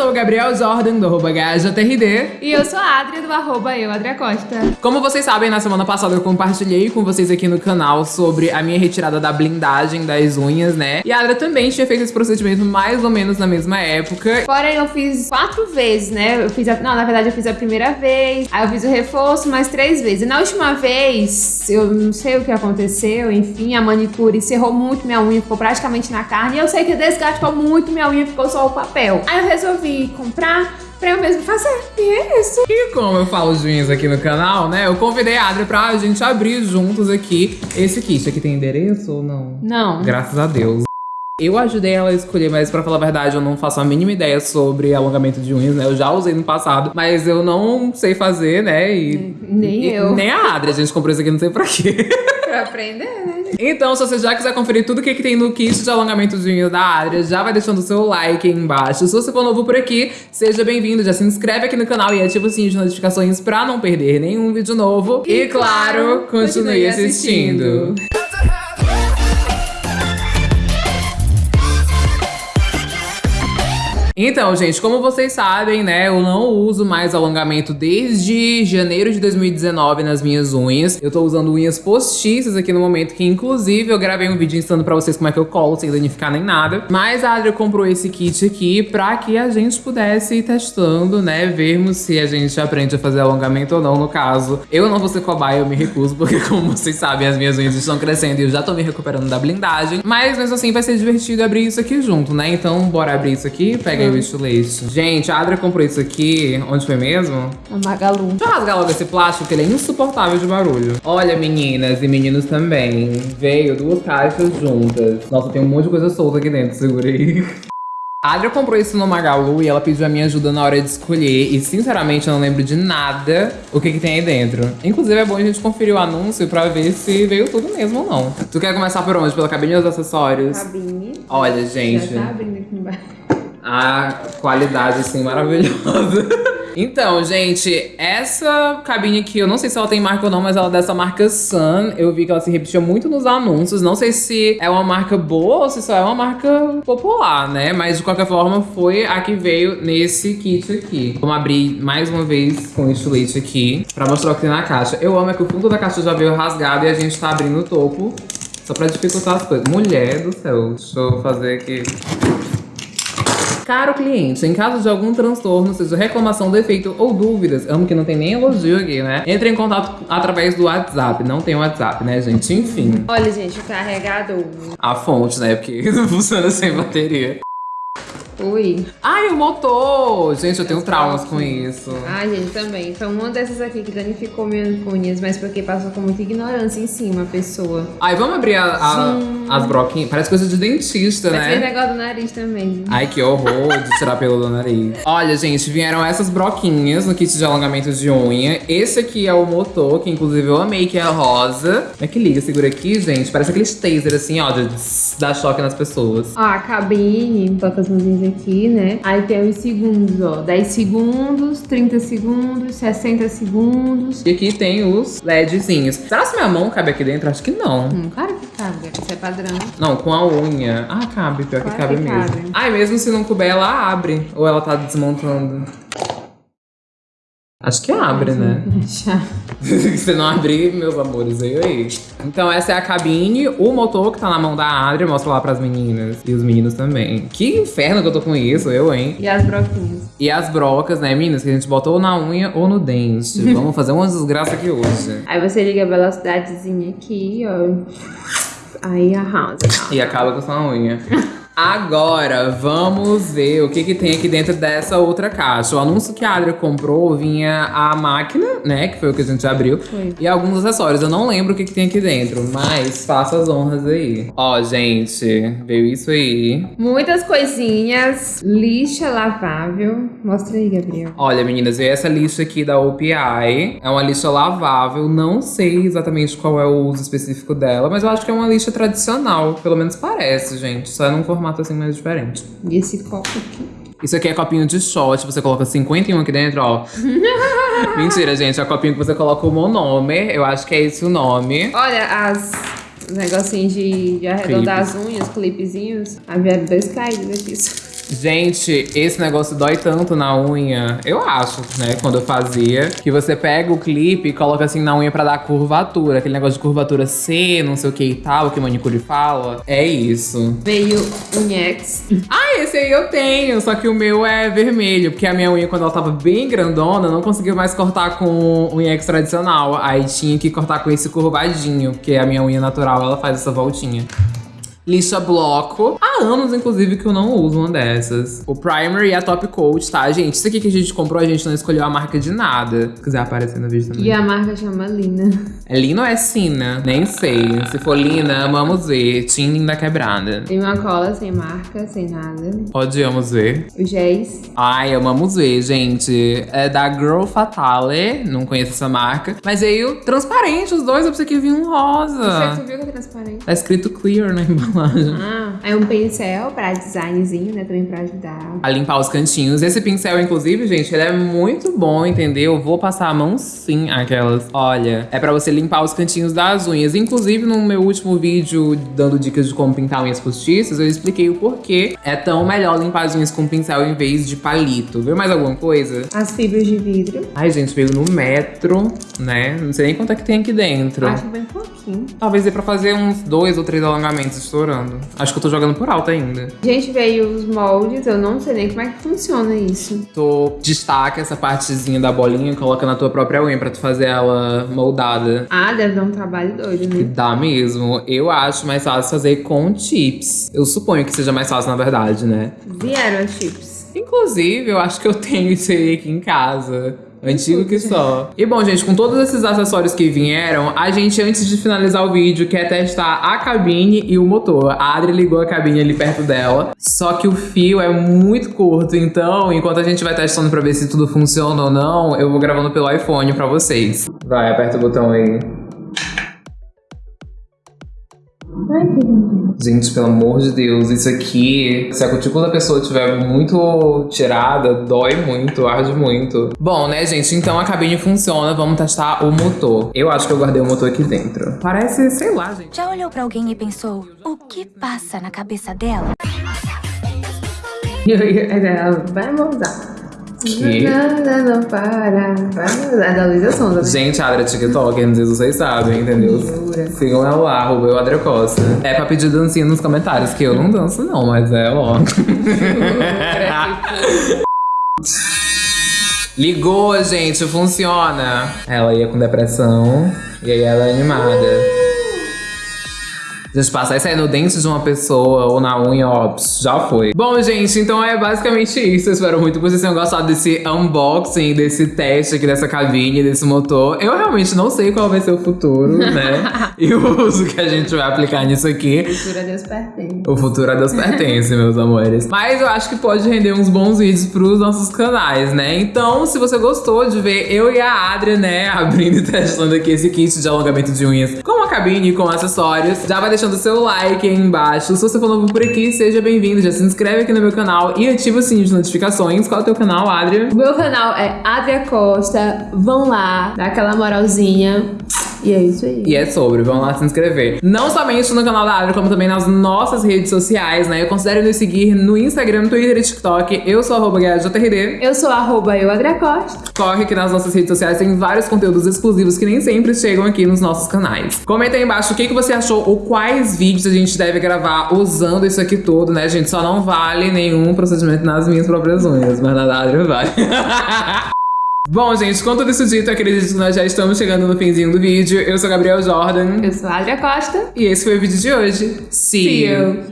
sou o Gabriel Jordan, do arroba GajaTRD. E eu sou a Adria, do arroba eu, Adria Costa. Como vocês sabem, na semana passada eu compartilhei com vocês aqui no canal sobre a minha retirada da blindagem das unhas, né? E a Adria também tinha feito esse procedimento mais ou menos na mesma época. Porém, eu fiz quatro vezes, né? Eu fiz a... Não, na verdade eu fiz a primeira vez, aí eu fiz o reforço mais três vezes. E na última vez, eu não sei o que aconteceu, enfim, a manicure cerrou muito minha unha, ficou praticamente na carne. E eu sei que desgastou muito minha unha, ficou só o papel. Aí eu resolvi comprar pra eu mesmo fazer. E é isso. E como eu falo de unhas aqui no canal, né? Eu convidei a Adri pra gente abrir juntos aqui esse kit. Aqui tem endereço ou não? Não. Graças a Deus. Eu ajudei ela a escolher, mas pra falar a verdade, eu não faço a mínima ideia sobre alongamento de unhas, né? Eu já usei no passado, mas eu não sei fazer, né? E, Nem e- eu. Nem a Adri, a gente comprou isso aqui não sei pra quê. Pra aprender, né? Então, se você já quiser conferir tudo o que, que tem no kit de alongamento da Adria, já vai deixando o seu like aí embaixo. Se você for novo por aqui, seja bem-vindo, já se inscreve aqui no canal e ativa o sininho de notificações pra não perder nenhum vídeo novo. E, E, claro, claro, continue continue assistindo. assistindo. Então, gente, como vocês sabem, né, eu não uso mais alongamento desde janeiro de 2019 nas minhas unhas. Eu tô usando unhas postiças aqui no momento, que inclusive eu gravei um vídeo ensinando pra vocês como é que eu colo sem danificar nem nada. Mas a Adria comprou esse kit aqui pra que a gente pudesse ir testando, né, vermos se a gente aprende a fazer alongamento ou não. No caso, eu não vou ser cobaia, eu me recuso, porque como vocês sabem, as minhas unhas estão crescendo e eu já tô me recuperando da blindagem. Mas mesmo assim vai ser divertido abrir isso aqui junto, né? Então bora abrir isso aqui, pega aí o estilete. Gente, a Adria comprou isso aqui, onde foi mesmo? A Magalu. Deixa eu rasgar logo esse plástico, que ele é insuportável de barulho. Olha, meninas e meninos também. Veio duas caixas juntas. Nossa, tem um monte de coisa solta aqui dentro, segura aí. A Adria comprou isso no Magalu e ela pediu a minha ajuda na hora de escolher. E sinceramente eu não lembro de nada o que, que tem aí dentro. Inclusive é bom a gente conferir o anúncio pra ver se veio tudo mesmo ou não. Tu quer começar por onde? Pela cabine dos acessórios? Cabine. Olha, gente. Já tá abrindo aqui embaixo. A qualidade, assim, maravilhosa. Então, gente, essa cabine aqui, eu não sei se ela tem marca ou não, mas ela é dessa marca Sun. Eu vi que ela se repetia muito nos anúncios. Não sei se é uma marca boa ou se só é uma marca popular, né? Mas de qualquer forma, foi a que veio nesse kit aqui. Vamos abrir mais uma vez com o estilete aqui pra mostrar o que tem na caixa. Eu amo é que o fundo da caixa já veio rasgado e a gente tá abrindo o topo. Só pra dificultar as coisas. Mulher do céu, deixa eu fazer aqui. Caro cliente, em caso de algum transtorno, seja reclamação, defeito ou dúvidas, amo que não tem nem elogio aqui, né? Entre em contato através do WhatsApp. Não tem WhatsApp, né, gente? Enfim. Olha, gente, o carregador. A fonte, né? Porque não funciona sem bateria. Ui. Ai, o motor! Gente, eu tenho traumas com isso. Ai, gente, também. Foi uma dessas aqui que danificou minhas unhas, mas porque passou com muita ignorância em cima a pessoa. Ai, vamos abrir a- a- as broquinhas? Parece coisa de dentista, tem né? negócio do nariz também. Ai, que horror de tirar pelo do nariz. Olha, gente, vieram essas broquinhas no kit de alongamento de unha. Esse aqui é o motor, que inclusive eu amei, que é rosa. É que liga? Segura aqui, gente. Parece aqueles taser, assim, ó, de dar choque nas pessoas. Ó, a cabine, toca as mãozinhas aqui, né? Aí tem os segundos, ó. 10 segundos, 30 segundos, 60 segundos. E aqui tem os LEDzinhos. Será que minha mão cabe aqui dentro? Acho que não. Hum, claro que cabe, isso é padrão. Não, com a unha. Ah, cabe, pior que Claro cabe que mesmo. cabe. Ai, mesmo se não couber, ela abre. Ou ela tá desmontando. Acho que abre, né? Já. Se não abrir, meus amores, aí aí. Então essa é a cabine, o motor que tá na mão da Adria, mostra lá pras meninas. E os meninos também. Que inferno que eu tô com isso, eu, hein? E as broquinhas. E as brocas, né, meninas, que a gente botou na unha ou no dente. Vamos fazer uma desgraça aqui hoje. Aí você liga a velocidadezinha aqui, ó. Aí arrasa. E acaba com sua unha. Agora, vamos ver o que, que tem aqui dentro dessa outra caixa. O anúncio que a Adria comprou vinha a máquina, né? Que foi o que a gente abriu. Foi. E alguns acessórios. Eu não lembro o que, que tem aqui dentro, mas faça as honras aí. Ó, gente, veio isso aí. Muitas coisinhas. Lixa lavável. Mostra aí, Gabriel. Olha, meninas, veio essa lixa aqui da OPI. É uma lixa lavável. Não sei exatamente qual é o uso específico dela, mas eu acho que é uma lixa tradicional. Pelo menos parece, gente. Só é num formato assim mais diferente. E esse copo aqui. Isso aqui é copinho de shot, você coloca 51 aqui dentro, ó. Mentira, gente, é copinho que você coloca o monomer, eu acho que é esse o nome. Olha as os negocinhos de, de arredondar as unhas, clipezinhos. Ah, vieram dois caídos aqui. Gente, esse negócio dói tanto na unha. Eu acho, né? Quando eu fazia. Que você pega o clipe e coloca assim na unha pra dar curvatura. Aquele negócio de curvatura C, não sei o que e tal, que o manicure fala. É isso. Veio Unhex. Ah, esse aí eu tenho. Só que o meu é vermelho. Porque a minha unha, quando ela tava bem grandona, não conseguiu mais cortar com unhex tradicional. Aí tinha que cortar com esse curvadinho. Porque a minha unha natural, ela faz essa voltinha lixa bloco. Há anos, inclusive, que eu não uso uma dessas. O primer e a top coat, tá, gente? Isso aqui que a gente comprou, a gente não escolheu a marca de nada. Se quiser aparecer no vídeo também. E a marca chama Lina. É Lina ou é Sina? Nem sei. Se for Lina, vamos ver. Tim Linda Quebrada. Tem uma cola sem marca, sem nada. Odiamos ver. O Géis. Ai, amamos ver, gente. É da Girl Fatale. Não conheço essa marca. Mas veio transparente os dois. Eu pensei que vinha um rosa. Você viu que é transparente? Tá escrito clear na embalagem. Ah, é um pincel pra designzinho, né? Também pra ajudar. A limpar os cantinhos. Esse pincel, inclusive, gente, ele é muito bom, entendeu? Eu vou passar a mão sim, aquelas. Olha, é pra você limpar os cantinhos das unhas. Inclusive, no meu último vídeo dando dicas de como pintar unhas postiças, eu expliquei o porquê é tão melhor limpar as unhas com pincel em vez de palito. Viu mais alguma coisa? As fibras de vidro. Ai, gente, veio no metro, né? Não sei nem quanto é que tem aqui dentro. Acho bem pouquinho. Talvez dê pra fazer uns dois ou três alongamentos estourando. Acho que eu tô jogando por alto ainda. Gente, veio os moldes, eu não sei nem como é que funciona isso. Tu destaca essa partezinha da bolinha e coloca na tua própria unha pra tu fazer ela moldada. Ah, deve dar um trabalho doido, né? Dá mesmo. Eu acho mais fácil fazer com chips. Eu suponho que seja mais fácil, na verdade, né? Vieram as chips. Inclusive, eu acho que eu tenho isso aí aqui em casa. Antigo que só. E bom, gente, com todos esses acessórios que vieram, a gente, antes de finalizar o vídeo, quer testar a cabine e o motor. A Adri ligou a cabine ali perto dela, só que o fio é muito curto, então, enquanto a gente vai testando pra ver se tudo funciona ou não, eu vou gravando pelo iPhone pra vocês. Vai, aperta o botão aí. Ai, que lindo. Gente, pelo amor de Deus, isso aqui, se a cutícula da pessoa estiver muito tirada, dói muito, arde muito. Bom, né, gente, então a cabine funciona, vamos testar o motor. Eu acho que eu guardei o motor aqui dentro. Parece, sei lá, gente. Já olhou pra alguém e pensou, o que passa na cabeça dela? E aí, ela vai moldar. Que? Nada não para. Moldar. Da Luísa Sonda? Gente, a Adria é TikTok, não sei se vocês sabem, entendeu? Sigam ela lá, arroba eu, Adria Costa. É pra pedir dancinha nos comentários, que eu não danço não, mas é, ó. Ligou, gente, funciona. Ela ia com depressão e aí ela é animada. Gente, passar isso aí no dente de uma pessoa ou na unha, ó, já foi. Bom, gente, então é basicamente isso. Eu espero muito que vocês tenham gostado desse unboxing, desse teste aqui dessa cabine, desse motor. Eu realmente não sei qual vai ser o futuro, né? e o uso que a gente vai aplicar nisso aqui. Cultura Deus pertence. O futuro a Deus pertence, meus amores. Mas eu acho que pode render uns bons vídeos pros nossos canais, né? Então, se você gostou de ver eu e a Adria, né, abrindo e testando aqui esse kit de alongamento de unhas com a cabine e com acessórios, já vai deixando seu like aí embaixo. Se você for novo por aqui, seja bem-vindo. Já se inscreve aqui no meu canal e ativa o sininho de notificações. Qual é o teu canal, Adria? O meu canal é Adria Costa. Vão lá, dá aquela moralzinha. E é isso aí. E é sobre, vão lá se inscrever. Não somente no canal da Adria, como também nas nossas redes sociais, né? Eu considero nos seguir no Instagram, Twitter e TikTok. Eu sou arroba GuiaJRD. Eu sou arroba eu, Adria Costa. Corre que nas nossas redes sociais tem vários conteúdos exclusivos que nem sempre chegam aqui nos nossos canais. Comenta aí embaixo o que, que você achou ou quais vídeos a gente deve gravar usando isso aqui tudo, né, gente? Só não vale nenhum procedimento nas minhas próprias unhas, mas na da Adria vale. Bom, gente, com tudo isso dito, acredito que nós já estamos chegando no finzinho do vídeo. Eu sou Gabriel Jordan. Eu sou a Adria Costa. E esse foi o vídeo de hoje. See, See you. you.